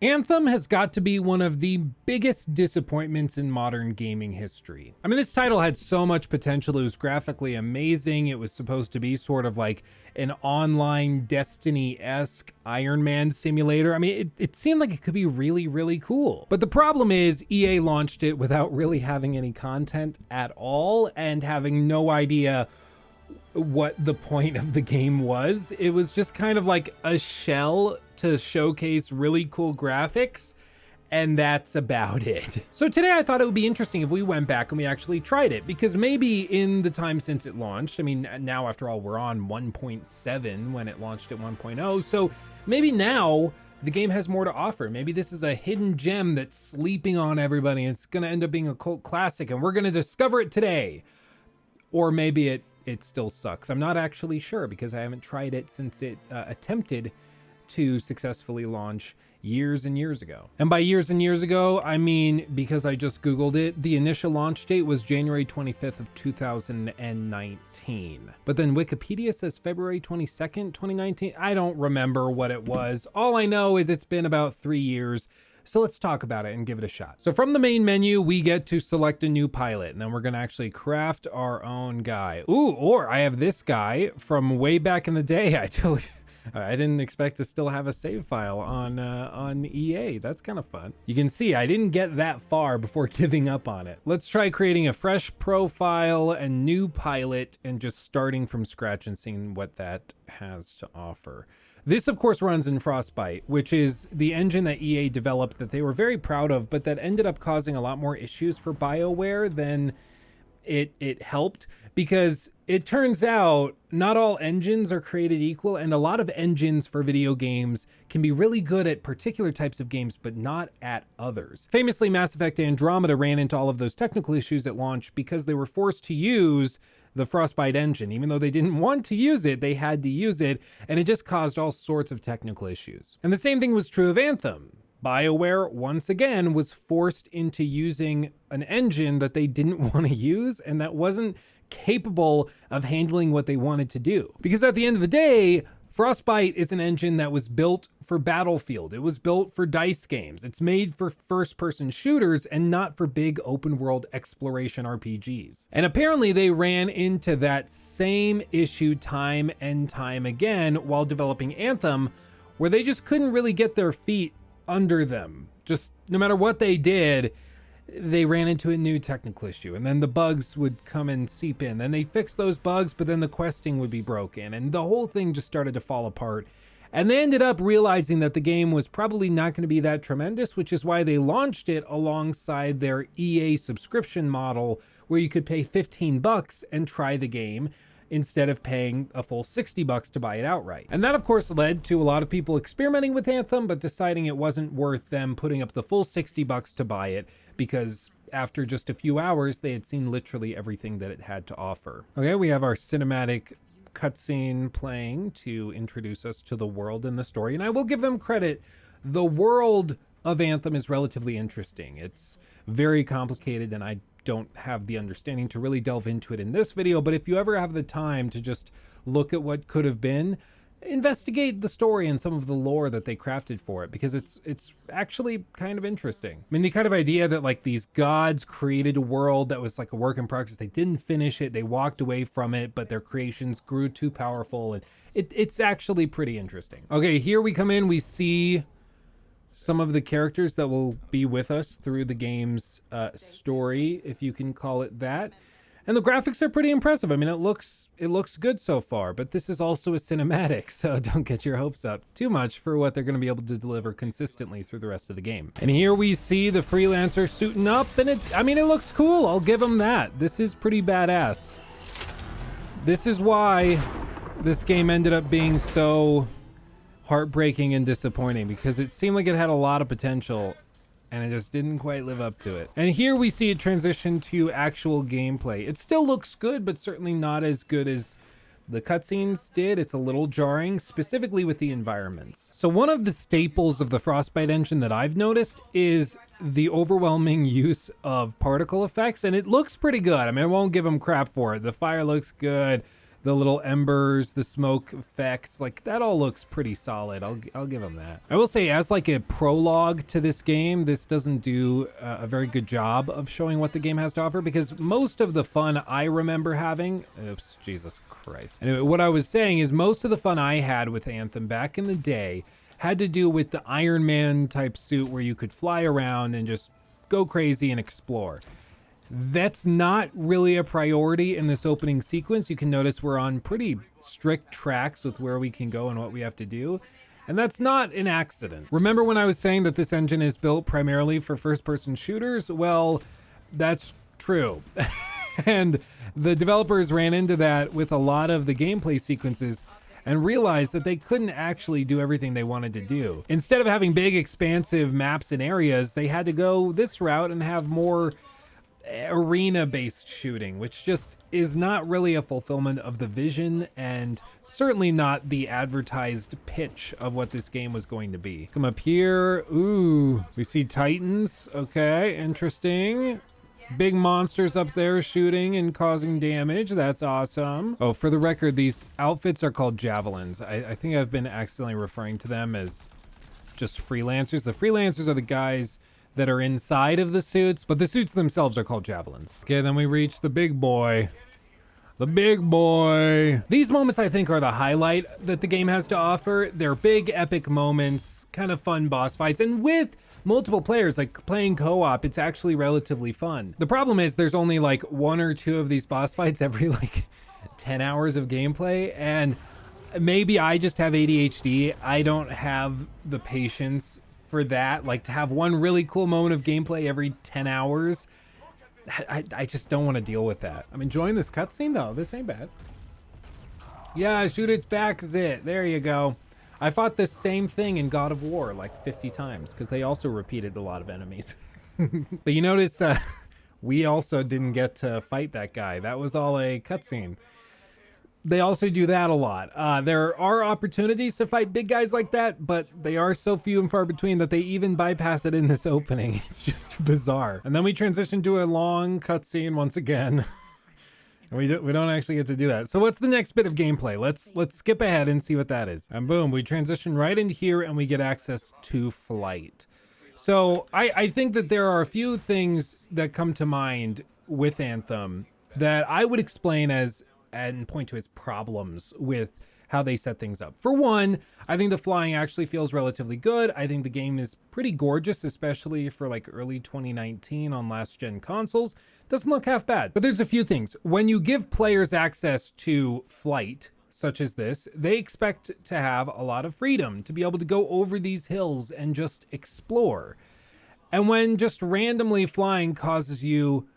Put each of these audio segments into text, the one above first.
Anthem has got to be one of the biggest disappointments in modern gaming history. I mean, this title had so much potential. It was graphically amazing. It was supposed to be sort of like an online Destiny-esque Iron Man simulator. I mean, it, it seemed like it could be really, really cool. But the problem is EA launched it without really having any content at all and having no idea what the point of the game was. It was just kind of like a shell to showcase really cool graphics and that's about it. So today I thought it would be interesting if we went back and we actually tried it because maybe in the time since it launched, I mean, now after all, we're on 1.7 when it launched at 1.0. So maybe now the game has more to offer. Maybe this is a hidden gem that's sleeping on everybody. And it's going to end up being a cult classic and we're going to discover it today. Or maybe it it still sucks. I'm not actually sure because I haven't tried it since it uh, attempted to successfully launch years and years ago. And by years and years ago, I mean because I just Googled it, the initial launch date was January 25th of 2019. But then Wikipedia says February 22nd, 2019. I don't remember what it was. All I know is it's been about three years so let's talk about it and give it a shot. So from the main menu, we get to select a new pilot and then we're gonna actually craft our own guy. Ooh, or I have this guy from way back in the day. I totally, I didn't expect to still have a save file on uh, on EA. That's kind of fun. You can see I didn't get that far before giving up on it. Let's try creating a fresh profile and new pilot and just starting from scratch and seeing what that has to offer. This, of course, runs in Frostbite, which is the engine that EA developed that they were very proud of, but that ended up causing a lot more issues for BioWare than it it helped because it turns out not all engines are created equal and a lot of engines for video games can be really good at particular types of games but not at others. Famously Mass Effect Andromeda ran into all of those technical issues at launch because they were forced to use the Frostbite engine. Even though they didn't want to use it, they had to use it, and it just caused all sorts of technical issues. And the same thing was true of Anthem. BioWare, once again, was forced into using an engine that they didn't want to use and that wasn't capable of handling what they wanted to do. Because at the end of the day, Frostbite is an engine that was built for Battlefield. It was built for DICE games. It's made for first person shooters and not for big open world exploration RPGs. And apparently they ran into that same issue time and time again while developing Anthem, where they just couldn't really get their feet under them. Just no matter what they did, they ran into a new technical issue and then the bugs would come and seep in. Then they'd fix those bugs, but then the questing would be broken and the whole thing just started to fall apart. And they ended up realizing that the game was probably not going to be that tremendous, which is why they launched it alongside their EA subscription model where you could pay 15 bucks and try the game instead of paying a full 60 bucks to buy it outright. And that of course led to a lot of people experimenting with Anthem, but deciding it wasn't worth them putting up the full 60 bucks to buy it because after just a few hours, they had seen literally everything that it had to offer. Okay, we have our cinematic cutscene playing to introduce us to the world and the story. And I will give them credit. The world of Anthem is relatively interesting. It's very complicated and I don't have the understanding to really delve into it in this video, but if you ever have the time to just look at what could have been, investigate the story and some of the lore that they crafted for it because it's it's actually kind of interesting. I mean, the kind of idea that like these gods created a world that was like a work in progress. They didn't finish it. They walked away from it, but their creations grew too powerful and it, it's actually pretty interesting. Okay, here we come in. We see some of the characters that will be with us through the game's uh, story, if you can call it that. And the graphics are pretty impressive. I mean, it looks it looks good so far, but this is also a cinematic, so don't get your hopes up too much for what they're going to be able to deliver consistently through the rest of the game. And here we see the freelancer suiting up, and it I mean, it looks cool. I'll give him that. This is pretty badass. This is why this game ended up being so heartbreaking and disappointing because it seemed like it had a lot of potential and it just didn't quite live up to it. And here we see it transition to actual gameplay. It still looks good, but certainly not as good as the cutscenes did. It's a little jarring, specifically with the environments. So one of the staples of the Frostbite engine that I've noticed is the overwhelming use of particle effects, and it looks pretty good. I mean, I won't give them crap for it. The fire looks good. The little embers, the smoke effects, like that all looks pretty solid. I'll I'll give them that. I will say as like a prologue to this game, this doesn't do a very good job of showing what the game has to offer because most of the fun I remember having, oops, Jesus Christ. Anyway, what I was saying is most of the fun I had with Anthem back in the day had to do with the Iron Man type suit where you could fly around and just go crazy and explore. That's not really a priority in this opening sequence. You can notice we're on pretty strict tracks with where we can go and what we have to do. And that's not an accident. Remember when I was saying that this engine is built primarily for first person shooters? Well, that's true. and the developers ran into that with a lot of the gameplay sequences and realized that they couldn't actually do everything they wanted to do. Instead of having big expansive maps and areas, they had to go this route and have more arena based shooting, which just is not really a fulfillment of the vision and certainly not the advertised pitch of what this game was going to be. Come up here. Ooh, we see Titans. Okay, interesting. Big monsters up there shooting and causing damage. That's awesome. Oh, for the record, these outfits are called javelins. I, I think I've been accidentally referring to them as just freelancers. The freelancers are the guys that are inside of the suits, but the suits themselves are called javelins. Okay, then we reach the big boy. The big boy. These moments, I think, are the highlight that the game has to offer. They're big, epic moments, kind of fun boss fights, and with multiple players, like playing co-op, it's actually relatively fun. The problem is there's only like one or two of these boss fights every like 10 hours of gameplay, and maybe I just have ADHD. I don't have the patience for that. Like to have one really cool moment of gameplay every 10 hours. I, I just don't want to deal with that. I'm enjoying this cutscene though. This ain't bad. Yeah, shoot its back zit. There you go. I fought the same thing in God of War like 50 times because they also repeated a lot of enemies. but you notice uh, we also didn't get to fight that guy. That was all a cutscene they also do that a lot. Uh, there are opportunities to fight big guys like that, but they are so few and far between that they even bypass it in this opening. It's just bizarre. And then we transition to a long cutscene once again. we do, we don't actually get to do that. So what's the next bit of gameplay? Let's let's skip ahead and see what that is. And boom, we transition right into here and we get access to flight. So I, I think that there are a few things that come to mind with Anthem that I would explain as and point to its problems with how they set things up. For one, I think the flying actually feels relatively good. I think the game is pretty gorgeous, especially for like early 2019 on last gen consoles. Doesn't look half bad. But there's a few things. When you give players access to flight, such as this, they expect to have a lot of freedom to be able to go over these hills and just explore. And when just randomly flying causes you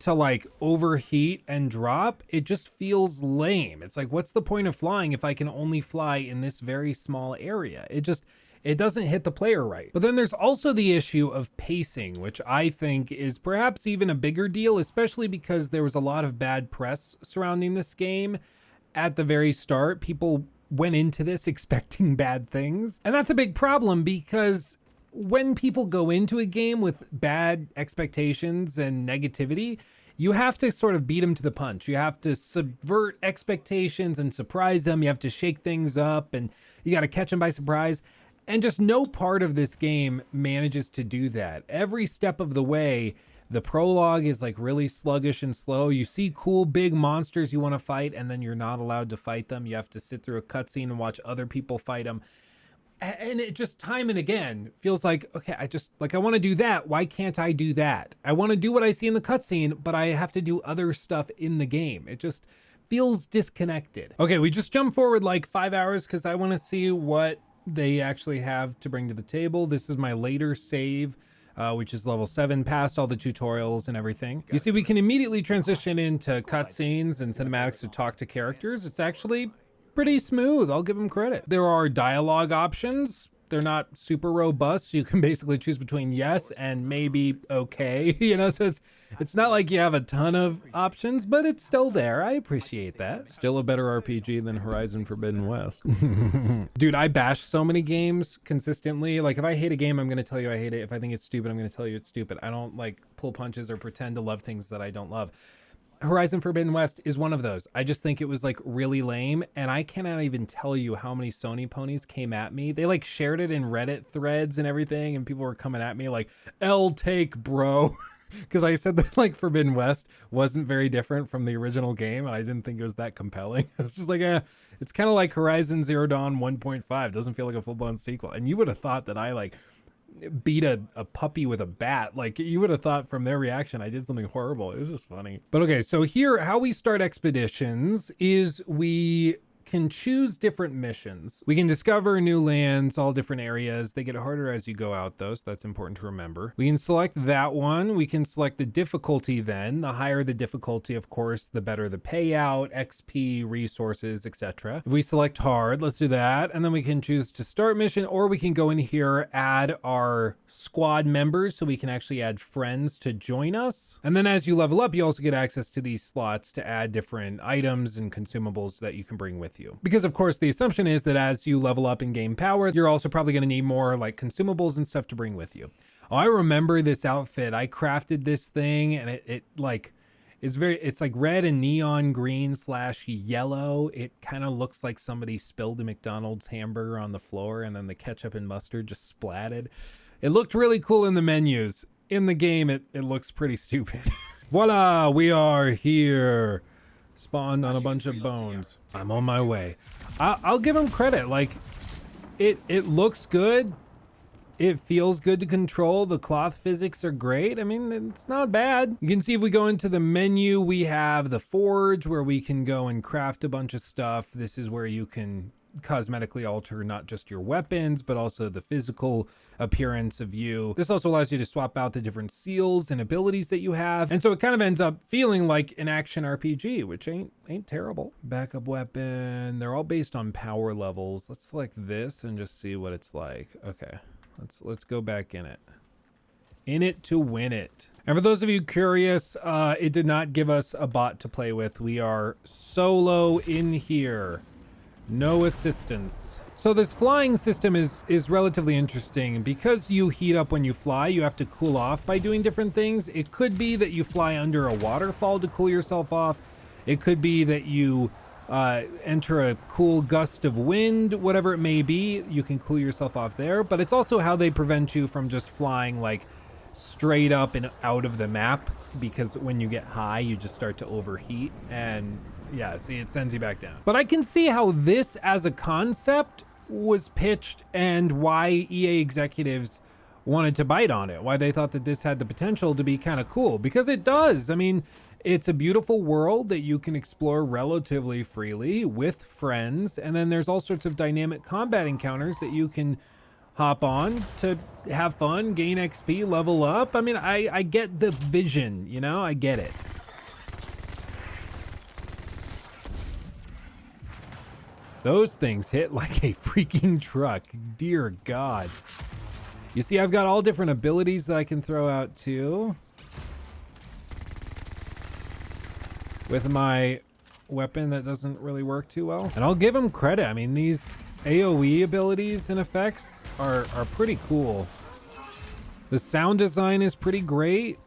to like overheat and drop, it just feels lame. It's like, what's the point of flying if I can only fly in this very small area? It just, it doesn't hit the player right. But then there's also the issue of pacing, which I think is perhaps even a bigger deal, especially because there was a lot of bad press surrounding this game at the very start. People went into this expecting bad things. And that's a big problem because when people go into a game with bad expectations and negativity, you have to sort of beat them to the punch. You have to subvert expectations and surprise them. You have to shake things up and you got to catch them by surprise. And just no part of this game manages to do that. Every step of the way, the prologue is like really sluggish and slow. You see cool big monsters you want to fight, and then you're not allowed to fight them. You have to sit through a cutscene and watch other people fight them and it just time and again feels like okay i just like i want to do that. Why can't i do that? I want to do what i see in the cutscene but i have to do other stuff in the game. It just feels disconnected. Okay we just jump forward like five hours because i want to see what they actually have to bring to the table. This is my later save uh, which is level 7, past all the tutorials and everything. You see, we can immediately transition into cutscenes and cinematics to talk to characters. It's actually pretty smooth. I'll give them credit. There are dialogue options. They're not super robust. You can basically choose between yes and maybe okay. You know, so it's it's not like you have a ton of options, but it's still there. I appreciate that. Still a better RPG than Horizon Forbidden West. Dude, I bash so many games consistently. Like if I hate a game, I'm gonna tell you I hate it. If I think it's stupid, I'm gonna tell you it's stupid. I don't like pull punches or pretend to love things that I don't love. Horizon Forbidden West is one of those. I just think it was like really lame. And I cannot even tell you how many Sony ponies came at me. They like shared it in Reddit threads and everything. And people were coming at me like, L take, bro. Because I said that like Forbidden West wasn't very different from the original game. And I didn't think it was that compelling. I was just like, eh, it's kind of like Horizon Zero Dawn 1.5. Doesn't feel like a full blown sequel. And you would have thought that I like beat a, a puppy with a bat. Like you would have thought from their reaction, I did something horrible. It was just funny. But okay, so here, how we start expeditions is we can choose different missions. We can discover new lands, all different areas. They get harder as you go out though, so that's important to remember. We can select that one. We can select the difficulty then. The higher the difficulty, of course, the better the payout, XP, resources, etc. If we select hard, let's do that. And then we can choose to start mission or we can go in here, add our squad members so we can actually add friends to join us. And then as you level up, you also get access to these slots to add different items and consumables that you can bring with you. Because of course the assumption is that as you level up in game power, you're also probably going to need more like consumables and stuff to bring with you. Oh, I remember this outfit. I crafted this thing and it, it like it's very it's like red and neon green slash yellow it kind of looks like somebody spilled a McDonald's hamburger on the floor and then the ketchup and mustard just splatted it looked really cool in the menus in the game it, it looks pretty stupid voila we are here spawned on a bunch of bones. I'm on my way. I will give him credit. Like, it it looks good. It feels good to control. The cloth physics are great. I mean, it's not bad. You can see if we go into the menu, we have the forge where we can go and craft a bunch of stuff. This is where you can cosmetically alter not just your weapons, but also the physical appearance of you. This also allows you to swap out the different seals and abilities that you have. And so it kind of ends up feeling like an action RPG, which ain't ain't terrible. Backup weapon. They're all based on power levels. Let's select this and just see what it's like. Okay. Let's let's go back in it in it to win it. And for those of you curious, uh, it did not give us a bot to play with. We are solo in here. No assistance. So this flying system is is relatively interesting. Because you heat up when you fly, you have to cool off by doing different things. It could be that you fly under a waterfall to cool yourself off. It could be that you uh, enter a cool gust of wind, whatever it may be, you can cool yourself off there. But it's also how they prevent you from just flying like straight up and out of the map because when you get high, you just start to overheat and yeah, see, it sends you back down. But I can see how this as a concept was pitched and why EA executives wanted to bite on it, why they thought that this had the potential to be kind of cool, because it does. I mean, it's a beautiful world that you can explore relatively freely with friends, and then there's all sorts of dynamic combat encounters that you can hop on to have fun, gain XP, level up. I mean, I, I get the vision, you know, I get it. Those things hit like a freaking truck. Dear God. You see, I've got all different abilities that I can throw out too. With my weapon that doesn't really work too well. And I'll give them credit. I mean, these AoE abilities and effects are, are pretty cool. The sound design is pretty great.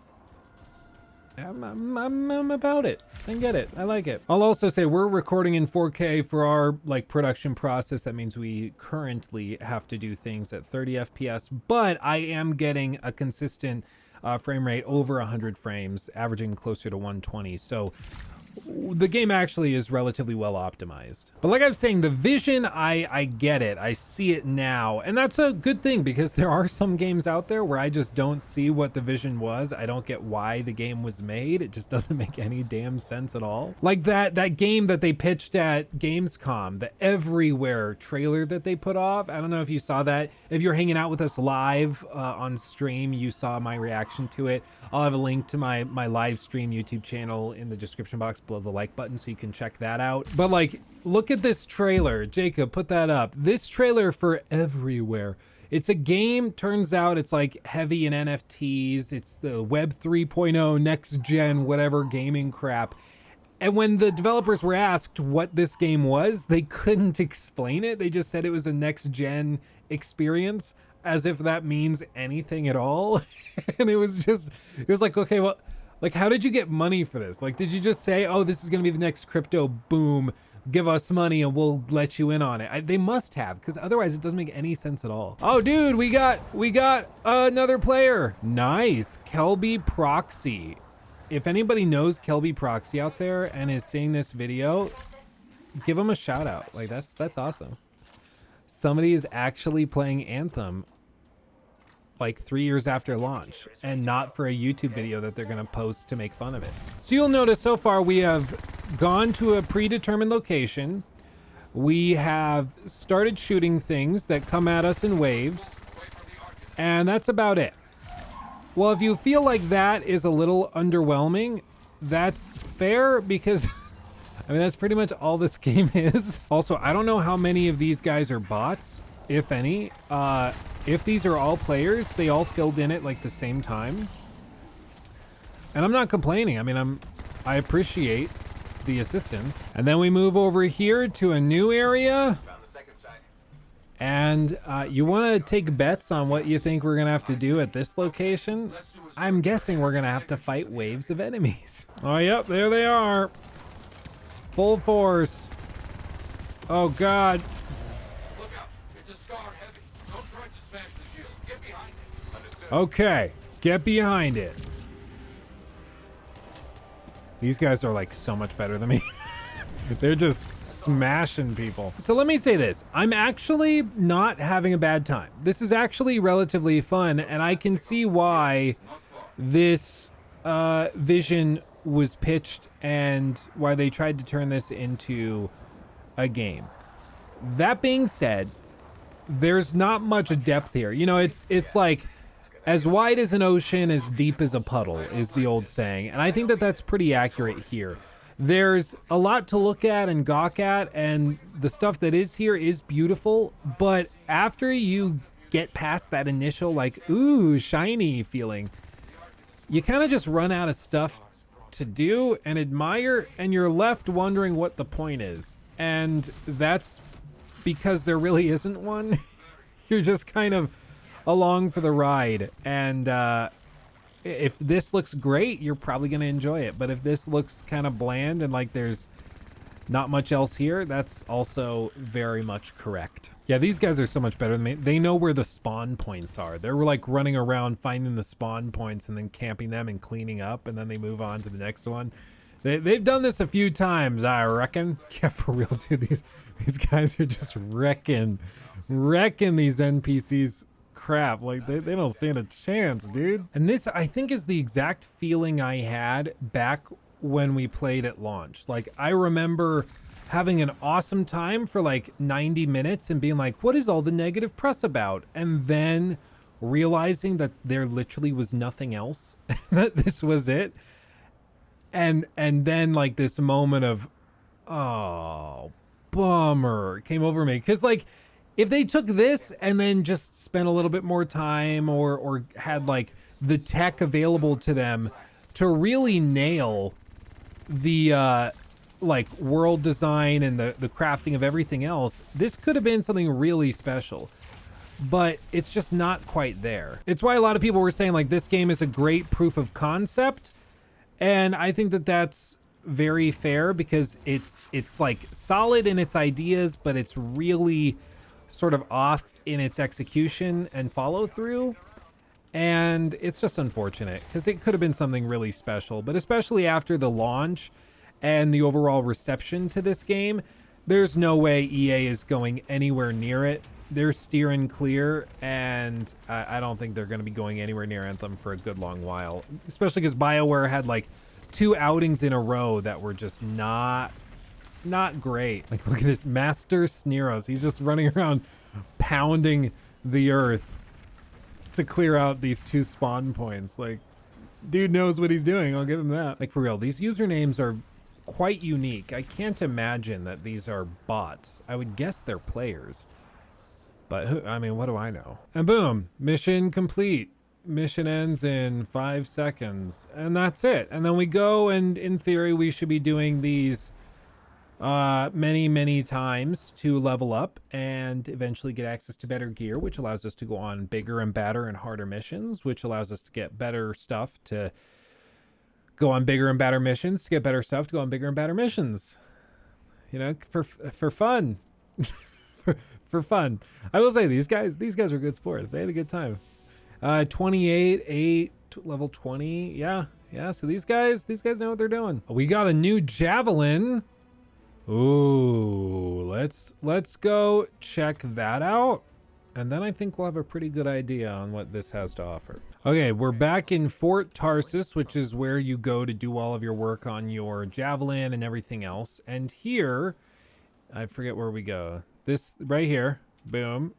I'm, I'm, I'm, about it. I get it. I like it. I'll also say we're recording in 4K for our like production process. That means we currently have to do things at 30 FPS, but I am getting a consistent uh, frame rate over 100 frames, averaging closer to 120. So the game actually is relatively well optimized. But like I was saying, the vision, I, I get it. I see it now. And that's a good thing because there are some games out there where I just don't see what the vision was. I don't get why the game was made. It just doesn't make any damn sense at all. Like that, that game that they pitched at Gamescom, the Everywhere trailer that they put off. I don't know if you saw that. If you're hanging out with us live uh, on stream, you saw my reaction to it. I'll have a link to my, my live stream YouTube channel in the description box below the like button so you can check that out. But like, look at this trailer. Jacob, put that up. This trailer for Everywhere. It's a game, turns out it's like heavy in NFTs. It's the Web 3.0 next gen, whatever gaming crap. And when the developers were asked what this game was, they couldn't explain it. They just said it was a next gen experience as if that means anything at all. and it was just, it was like, okay, well, Like, how did you get money for this? Like, did you just say, oh, this is going to be the next crypto boom? Give us money and we'll let you in on it. I, they must have, because otherwise it doesn't make any sense at all. Oh, dude, we got we got another player. Nice, Kelby Proxy. If anybody knows Kelby Proxy out there and is seeing this video, give him a shout out. Like that's that's awesome. Somebody is actually playing Anthem like three years after launch and not for a YouTube video that they're gonna post to make fun of it. So you'll notice so far we have gone to a predetermined location. We have started shooting things that come at us in waves and that's about it. Well, if you feel like that is a little underwhelming, that's fair because I mean, that's pretty much all this game is. Also, I don't know how many of these guys are bots, if any. Uh, if these are all players, they all filled in at like the same time. And I'm not complaining. I mean, I'm, I appreciate the assistance. And then we move over here to a new area. And uh, you want to take bets on what you think we're going to have to do at this location? I'm guessing we're going to have to fight waves of enemies. Oh, yep, there they are. Full force. Oh, God. Okay, get behind it. These guys are like so much better than me. They're just smashing people. So let me say this. I'm actually not having a bad time. This is actually relatively fun, and I can see why this uh, vision was pitched and why they tried to turn this into a game. That being said, there's not much depth here. You know, it's it's like as wide as an ocean, as deep as a puddle is the old saying. And I think that that's pretty accurate here. There's a lot to look at and gawk at, and the stuff that is here is beautiful. But after you get past that initial, like, ooh, shiny feeling, you kind of just run out of stuff to do and admire, and you're left wondering what the point is. And that's because there really isn't one. you're just kind of along for the ride. And uh, if this looks great, you're probably going to enjoy it. But if this looks kind of bland and like there's not much else here, that's also very much correct. Yeah, these guys are so much better than me. They know where the spawn points are. They're like running around finding the spawn points and then camping them and cleaning up, and then they move on to the next one. They, they've done this a few times, I reckon. Yeah, for real, dude. These, these guys are just wrecking, wrecking these NPCs crap. Like, they, they don't stand a chance, dude. And this, I think, is the exact feeling I had back when we played at launch. Like, I remember having an awesome time for like 90 minutes and being like, what is all the negative press about? And then realizing that there literally was nothing else, that this was it. And, and then like this moment of, oh, bummer came over me. Cause like, if they took this and then just spent a little bit more time or or had like the tech available to them to really nail the uh like world design and the the crafting of everything else this could have been something really special. But it's just not quite there. It's why a lot of people were saying like this game is a great proof of concept. And i think that that's very fair because it's it's like solid in its ideas but it's really sort of off in its execution and follow through. And it's just unfortunate because it could have been something really special, but especially after the launch and the overall reception to this game, there's no way EA is going anywhere near it. They're steering clear, and I, I don't think they're going to be going anywhere near Anthem for a good long while, especially because BioWare had like two outings in a row that were just not not great. Like, look at this Master Sneeros. He's just running around pounding the earth to clear out these two spawn points. Like, dude knows what he's doing. I'll give him that. Like, for real, these usernames are quite unique. I can't imagine that these are bots. I would guess they're players. But, who, I mean, what do I know? And boom, mission complete. Mission ends in five seconds. And that's it. And then we go, and in theory, we should be doing these uh, many, many times to level up and eventually get access to better gear, which allows us to go on bigger and badder and harder missions, which allows us to get better stuff to go on bigger and better missions to get better stuff to go on bigger and better missions. You know, for for fun. for, for fun. I will say these guys these guys were good sports. They had a good time. Uh 28 8 level 20. Yeah. Yeah, so these guys these guys know what they're doing. We got a new javelin. Ooh, let's let's go check that out. And then I think we'll have a pretty good idea on what this has to offer. Okay, we're back in Fort Tarsis, which is where you go to do all of your work on your javelin and everything else. And here, I forget where we go. This right here, boom.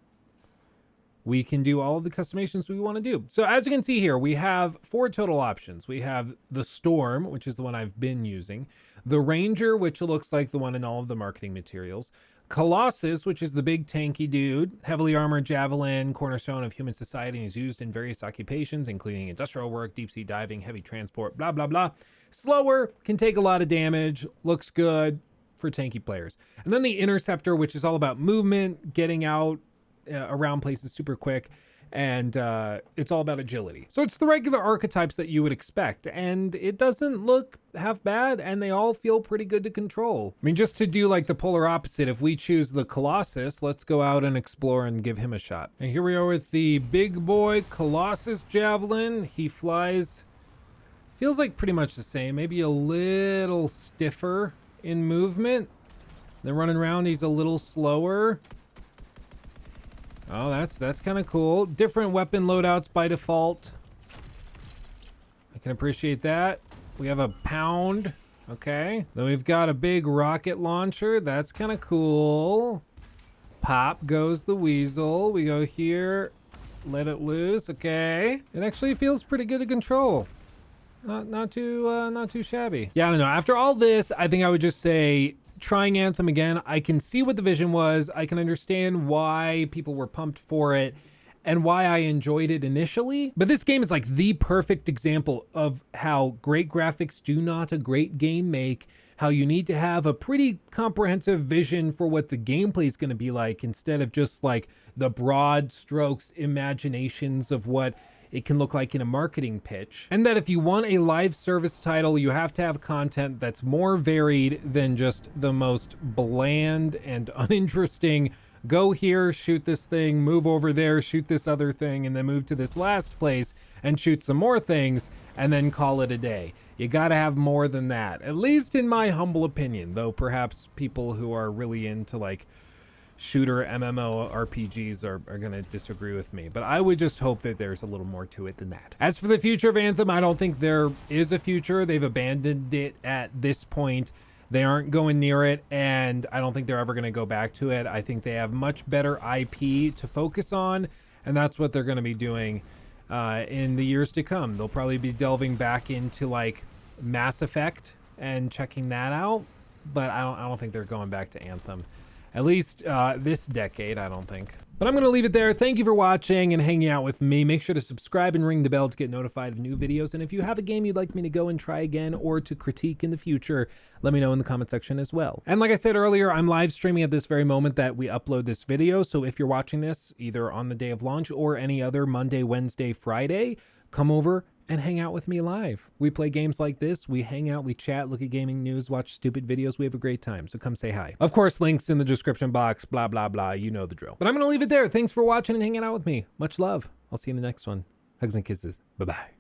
We can do all of the customizations we want to do. So as you can see here, we have four total options. We have the Storm, which is the one I've been using. The Ranger, which looks like the one in all of the marketing materials. Colossus, which is the big tanky dude, heavily armored javelin, cornerstone of human society, and is used in various occupations, including industrial work, deep sea diving, heavy transport, blah, blah, blah. Slower, can take a lot of damage, looks good for tanky players. And then the Interceptor, which is all about movement, getting out uh, around places super quick and uh, it's all about agility. So it's the regular archetypes that you would expect, and it doesn't look half bad, and they all feel pretty good to control. I mean, just to do like the polar opposite, if we choose the Colossus, let's go out and explore and give him a shot. And here we are with the big boy Colossus Javelin. He flies, feels like pretty much the same, maybe a little stiffer in movement. Then running around, he's a little slower. Oh, that's that's kind of cool. Different weapon loadouts by default. I can appreciate that. We have a pound. Okay. Then we've got a big rocket launcher. That's kind of cool. Pop goes the weasel. We go here. Let it loose. Okay. It actually feels pretty good to control. Not not too uh, not too shabby. Yeah, I don't know. After all this, I think I would just say trying Anthem again, I can see what the vision was. I can understand why people were pumped for it and why I enjoyed it initially. But this game is like the perfect example of how great graphics do not a great game make, how you need to have a pretty comprehensive vision for what the gameplay is going to be like instead of just like the broad strokes imaginations of what it can look like in a marketing pitch. And that if you want a live service title, you have to have content that's more varied than just the most bland and uninteresting go here, shoot this thing, move over there, shoot this other thing, and then move to this last place and shoot some more things, and then call it a day. You gotta have more than that, at least in my humble opinion, though perhaps people who are really into like shooter MMO RPGs are, are going to disagree with me, but I would just hope that there's a little more to it than that. As for the future of Anthem, I don't think there is a future. They've abandoned it at this point. They aren't going near it, and I don't think they're ever going to go back to it. I think they have much better IP to focus on, and that's what they're going to be doing uh, in the years to come. They'll probably be delving back into like Mass Effect and checking that out, but I don't, I don't think they're going back to Anthem. At least uh, this decade, I don't think. But I'm going to leave it there. Thank you for watching and hanging out with me. Make sure to subscribe and ring the bell to get notified of new videos. And if you have a game you'd like me to go and try again or to critique in the future, let me know in the comment section as well. And like I said earlier, I'm live streaming at this very moment that we upload this video. So if you're watching this either on the day of launch or any other Monday, Wednesday, Friday, come over and hang out with me live. We play games like this, we hang out, we chat, look at gaming news, watch stupid videos, we have a great time. So come say hi. Of course, links in the description box, blah, blah, blah. You know the drill. But I'm to leave it there. Thanks for watching and hanging out with me. Much love. I'll see you in the next one. Hugs and kisses. Bye-bye.